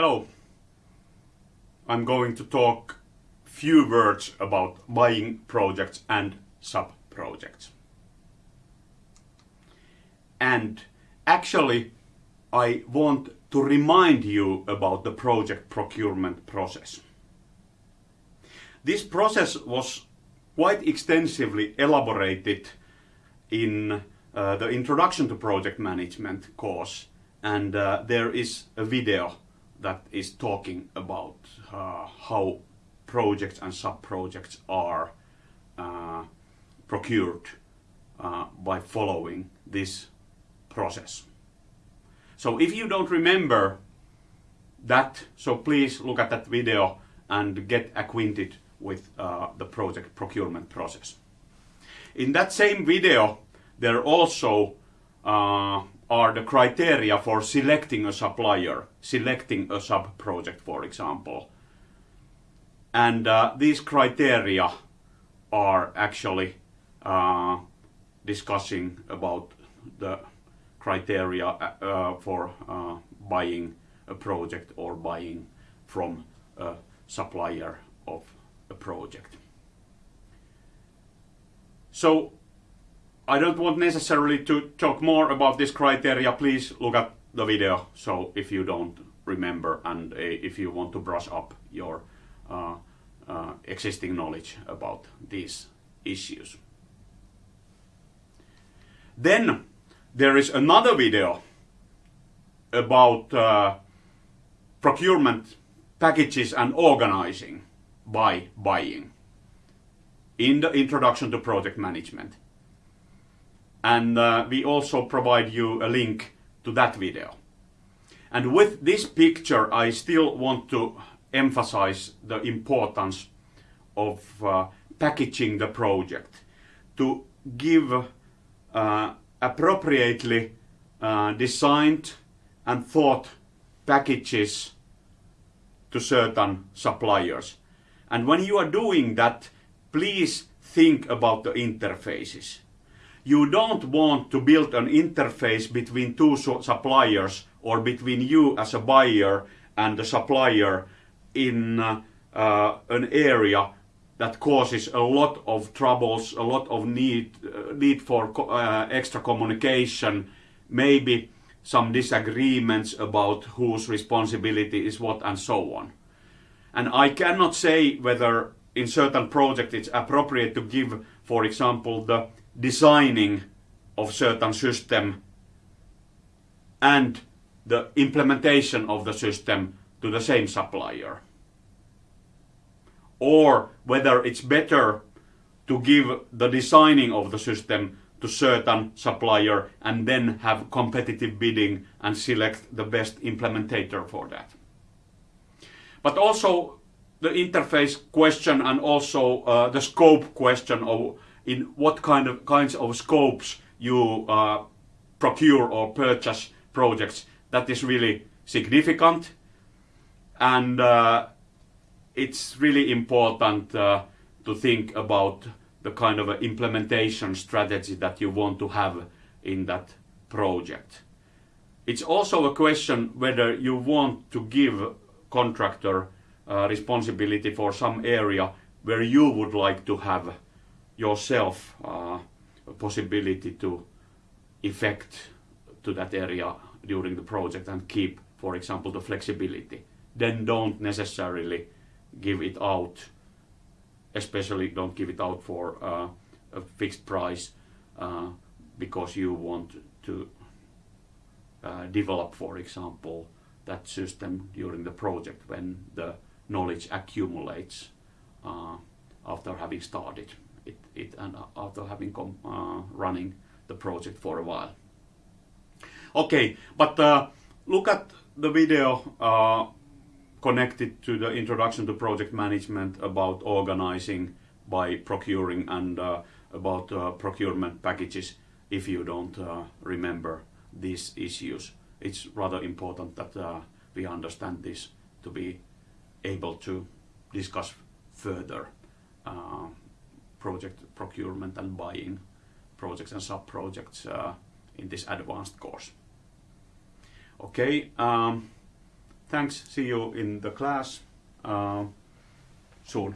Hello. I'm going to talk few words about buying projects and sub-projects. And actually, I want to remind you about the project procurement process. This process was quite extensively elaborated in uh, the Introduction to Project Management course and uh, there is a video that is talking about uh, how projects and sub-projects are uh, procured uh, by following this process. So if you don't remember that, so please look at that video and get acquainted with uh, the project procurement process. In that same video, there also uh, are the criteria for selecting a supplier, selecting a sub-project, for example. And uh, these criteria are actually uh, discussing about the criteria uh, for uh, buying a project or buying from a supplier of a project. So I don't want necessarily to talk more about this criteria. Please look at the video. So if you don't remember and uh, if you want to brush up your uh, uh, existing knowledge about these issues. Then there is another video about uh, procurement packages and organizing by buying in the introduction to project management. And uh, we also provide you a link to that video. And with this picture, I still want to emphasize the importance of uh, packaging the project to give uh, appropriately uh, designed and thought packages to certain suppliers. And when you are doing that, please think about the interfaces. You don't want to build an interface between two suppliers or between you as a buyer and the supplier in uh, uh, an area that causes a lot of troubles, a lot of need, uh, need for uh, extra communication, maybe some disagreements about whose responsibility is what and so on. And I cannot say whether in certain projects it's appropriate to give, for example, the designing of certain system and the implementation of the system to the same supplier or whether it's better to give the designing of the system to certain supplier and then have competitive bidding and select the best implementator for that. But also the interface question and also uh, the scope question of in what kind of kinds of scopes you uh, procure or purchase projects that is really significant and uh, it's really important uh, to think about the kind of implementation strategy that you want to have in that project. It's also a question whether you want to give contractor uh, responsibility for some area where you would like to have yourself uh, a possibility to effect to that area during the project and keep, for example, the flexibility. Then don't necessarily give it out, especially don't give it out for uh, a fixed price uh, because you want to uh, develop, for example, that system during the project when the knowledge accumulates uh, after having started it, it and after having come uh, running the project for a while. Okay, but uh, look at the video connected to the introduction to project management about organizing by procuring and uh, about uh, procurement packages if you don't uh, remember these issues. It's rather important that uh, we understand this to be able to discuss further uh, project procurement and buying projects and sub-projects uh, in this advanced course. Okay. Um, thanks. See you in the class uh, soon.